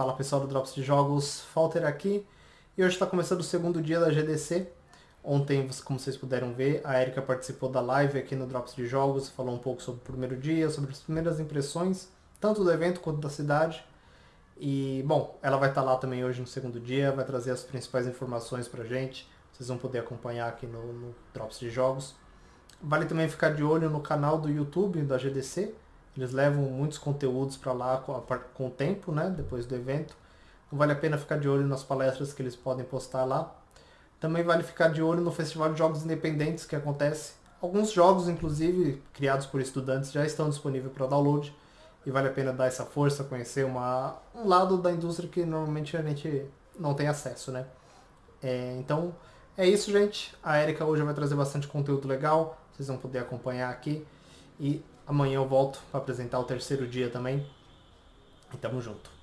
Fala pessoal do Drops de Jogos, Falter aqui. E hoje está começando o segundo dia da GDC. Ontem, como vocês puderam ver, a Erika participou da live aqui no Drops de Jogos, falou um pouco sobre o primeiro dia, sobre as primeiras impressões, tanto do evento quanto da cidade. E, bom, ela vai estar lá também hoje no segundo dia, vai trazer as principais informações pra gente. Vocês vão poder acompanhar aqui no, no Drops de Jogos. Vale também ficar de olho no canal do YouTube da GDC. Eles levam muitos conteúdos para lá com, com o tempo, né, depois do evento. Então vale a pena ficar de olho nas palestras que eles podem postar lá. Também vale ficar de olho no Festival de Jogos Independentes que acontece. Alguns jogos, inclusive, criados por estudantes, já estão disponíveis para download. E vale a pena dar essa força, conhecer uma, um lado da indústria que normalmente a gente não tem acesso, né? É, então, é isso, gente. A Erika hoje vai trazer bastante conteúdo legal. Vocês vão poder acompanhar aqui. E amanhã eu volto para apresentar o terceiro dia também. E tamo junto.